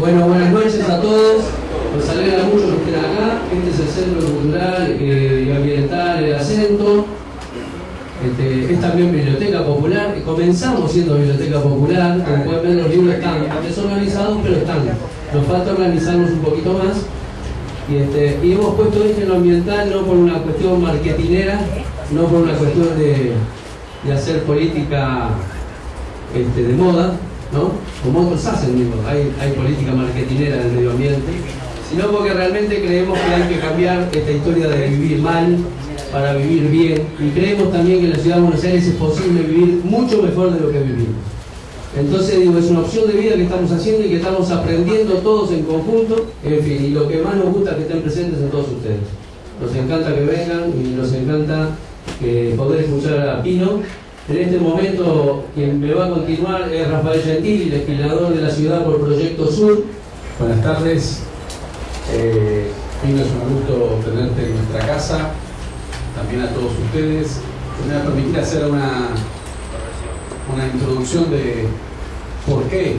Bueno, buenas noches a todos. Nos alegra mucho que estén acá. Este es el Centro Cultural eh, y Ambiental El Acento. Este, es también Biblioteca Popular. Comenzamos siendo Biblioteca Popular. Como pueden ver, los libros están desorganizados, pero están. Nos falta organizarnos un poquito más. Y, este, hemos puesto esto en lo ambiental no por una cuestión marketinera, no por una cuestión de, de hacer política este, de moda, ¿no? Como otros hacen, digo, hay, hay política marketinera del medio ambiente, sino porque realmente creemos que hay que cambiar esta historia de vivir mal para vivir bien y creemos también que en la ciudad de Buenos Aires es posible vivir mucho mejor de lo que vivimos. Entonces digo, es una opción de vida que estamos haciendo y que estamos aprendiendo todos en conjunto, en fin, y lo que más nos gusta es que estén presentes en todos ustedes. Nos encanta que vengan y nos encanta eh, poder escuchar a Pino. En este momento quien me va a continuar es Rafael Gentili, legislador de la ciudad por Proyecto Sur. Buenas tardes. Eh, es un gusto tenerte en nuestra casa, también a todos ustedes. Me va a permitir hacer una, una introducción de por qué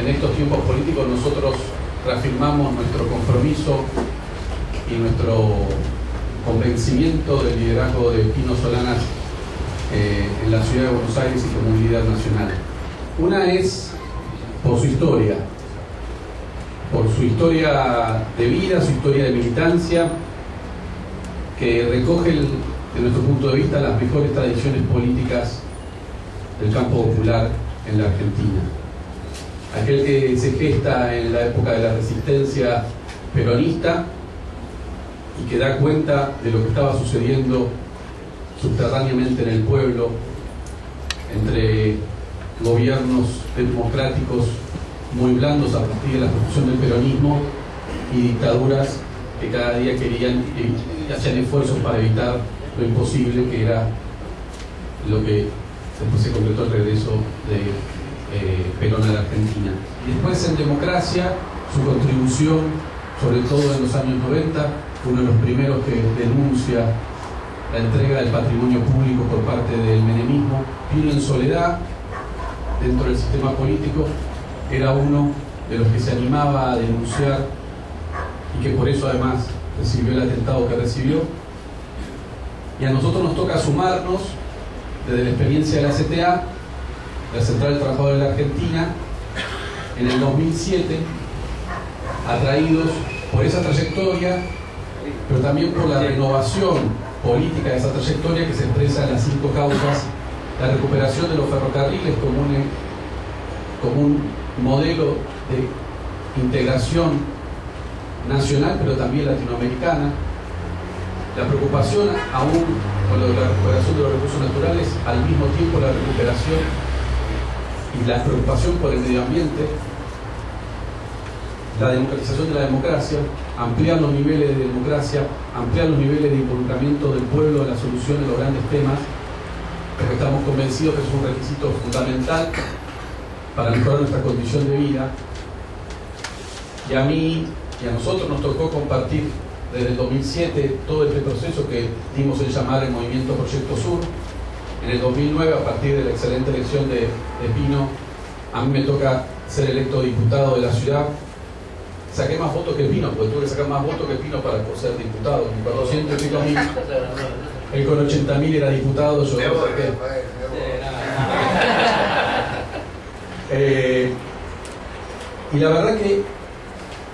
en estos tiempos políticos nosotros reafirmamos nuestro compromiso y nuestro convencimiento del liderazgo de Pino Solanas eh, en la ciudad de Buenos Aires y como líder nacional. Una es por su historia, por su historia de vida, su historia de militancia, que recoge, el, de nuestro punto de vista, las mejores tradiciones políticas del campo popular en la Argentina. Aquel que se gesta en la época de la resistencia peronista y que da cuenta de lo que estaba sucediendo subterráneamente en el pueblo entre gobiernos democráticos muy blandos a partir de la construcción del peronismo y dictaduras que cada día querían hacían esfuerzos para evitar lo imposible que era lo que después se concretó el regreso de eh, Perón a la Argentina. Después en democracia, su contribución, sobre todo en los años 90, uno de los primeros que denuncia la entrega del patrimonio público por parte del menemismo, vino en soledad dentro del sistema político, era uno de los que se animaba a denunciar y que por eso además recibió el atentado que recibió. Y a nosotros nos toca sumarnos desde la experiencia de la CTA, la Central de Trabajadores de la Argentina, en el 2007, atraídos por esa trayectoria, pero también por la renovación política de esa trayectoria que se expresa en las cinco causas, la recuperación de los ferrocarriles como un, modelo de integración nacional, pero también latinoamericana, la preocupación aún con lo de la recuperación de los recursos naturales, al mismo tiempo la recuperación y la preocupación por el medio ambiente, la democratización de la democracia, ampliar los niveles de democracia, ampliar los niveles de involucramiento del pueblo en la solución de los grandes temas, porque estamos convencidos que es un requisito fundamental para mejorar nuestra condición de vida. Y a mí y a nosotros nos tocó compartir desde el 2007 todo este proceso que dimos en llamar el Movimiento Proyecto Sur. En el 2009, a partir de la excelente elección de, de Pino, a mí me toca ser electo diputado de la ciudad saqué más votos que Pino, porque tuve que sacar más votos que Pino para ser diputado. Con 400 y pico mil. Él con 80 mil era diputado, yo no saqué. Eh, y la verdad que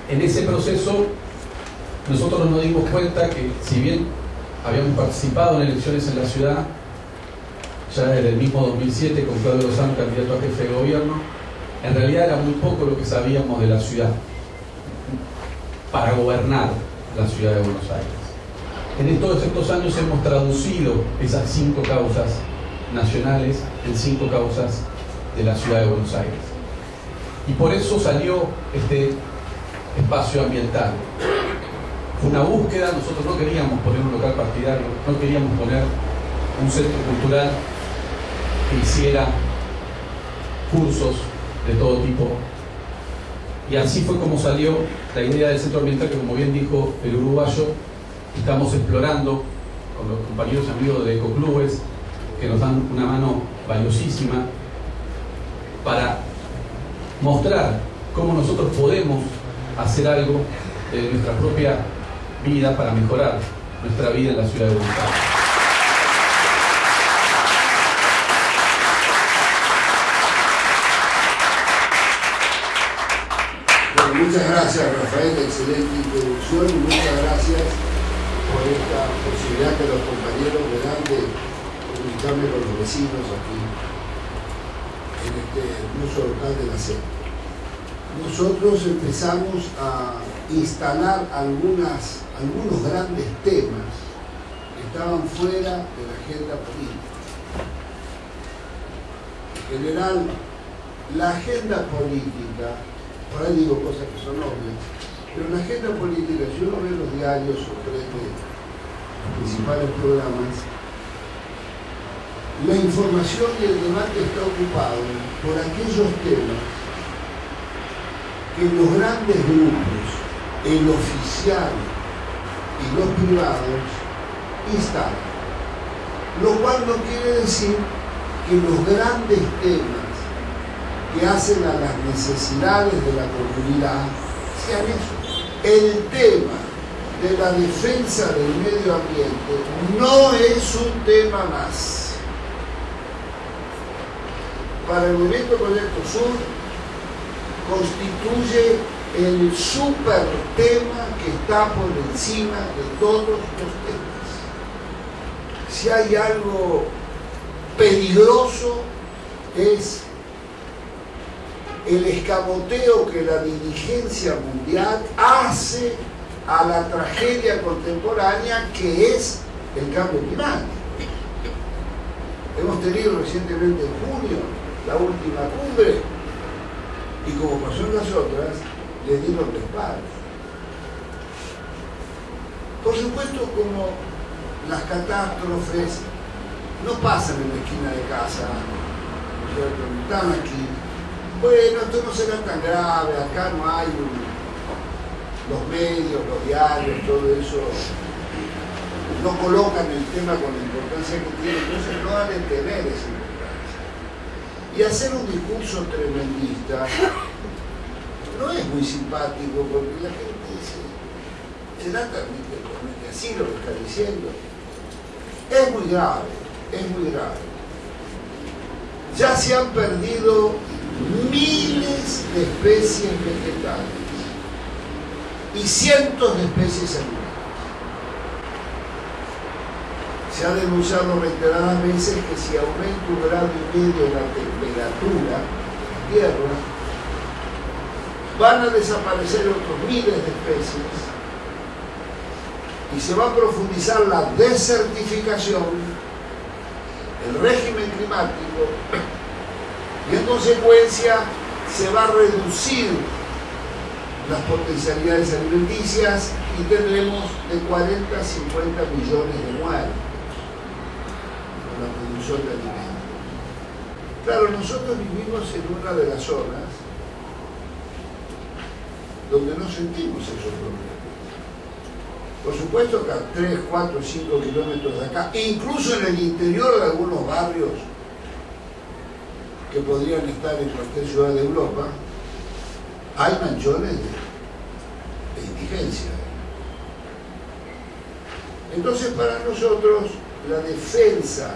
en ese proceso nosotros nos dimos cuenta que si bien habíamos participado en elecciones en la ciudad, ya desde el mismo 2007 con Claudio Lozano, candidato a jefe de gobierno, en realidad era muy poco lo que sabíamos de la ciudad para gobernar la ciudad de Buenos Aires. En todos estos años hemos traducido esas cinco causas nacionales en cinco causas de la ciudad de Buenos Aires. Y por eso salió este espacio ambiental. Fue una búsqueda, nosotros no queríamos poner un local partidario, no queríamos poner un centro cultural que hiciera cursos de todo tipo y así fue como salió la idea del centro ambiental que, como bien dijo el uruguayo, estamos explorando con los compañeros y amigos de Ecoclubes, que nos dan una mano valiosísima para mostrar cómo nosotros podemos hacer algo de nuestra propia vida para mejorar nuestra vida en la ciudad de Bogotá. muchas gracias Rafael, excelente introducción y muchas gracias por esta posibilidad que los compañeros me dan de comunicarme con los vecinos aquí en este hermoso local de la sede. Nosotros empezamos a instalar algunos grandes temas que estaban fuera de la agenda política. En general, la agenda política, por ahí digo cosas que son obvias, pero la agenda política, si uno ve los diarios o prende los principales programas, la información y el debate está ocupado por aquellos temas que los grandes grupos el oficial y los privados instalan. Lo cual no quiere decir que los grandes temas que hacen a las necesidades de la comunidad sean eso. El tema de la defensa del medio ambiente no es un tema más. Para el Movimiento Proyecto Sur constituye el super tema que está por encima de todos los temas. Si hay algo peligroso es el escamoteo que la dirigencia mundial hace a la tragedia contemporánea que es el cambio climático. Hemos tenido recientemente en junio la última cumbre y como pasó en las otras, le dieron respaldo. Por supuesto, como las catástrofes no pasan en la esquina de casa, están aquí. Bueno, esto no será tan grave, acá no hay los medios, los diarios, todo eso no colocan el tema con la importancia que tiene, entonces no han de tener esa importancia. Y hacer un discurso tremendista no es muy simpático porque la gente dice, será también así lo que está diciendo. Es muy grave, es muy grave. Ya se han perdido miles de especies vegetales y cientos de especies animales. Se ha denunciado reiteradas veces que si aumenta un grado y medio la temperatura de la Tierra, van a desaparecer otros miles de especies y se va a profundizar la desertificación, el régimen climático y en consecuencia se va a reducir las potencialidades alimenticias y tendremos de 40 a 50 millones de muertos por la producción de alimentos. Claro, nosotros vivimos en una de las zonas donde no sentimos esos problemas. Por supuesto que a 3, 4, 5 kilómetros de acá, incluso en el interior de algunos barrios que podrían estar en cualquier ciudad de Europa, hay manchones de, de indigencia. Entonces para nosotros la defensa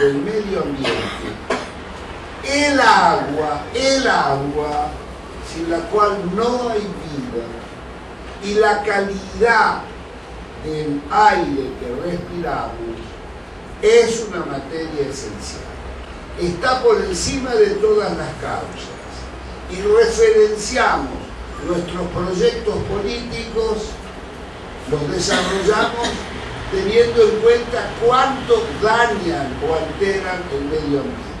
del medio ambiente, el agua, el agua sin la cual no hay vida, y la calidad del aire que respiramos es una materia esencial. Está por encima de todas las causas y referenciamos nuestros proyectos políticos, los desarrollamos teniendo en cuenta cuánto dañan o alteran el medio ambiente.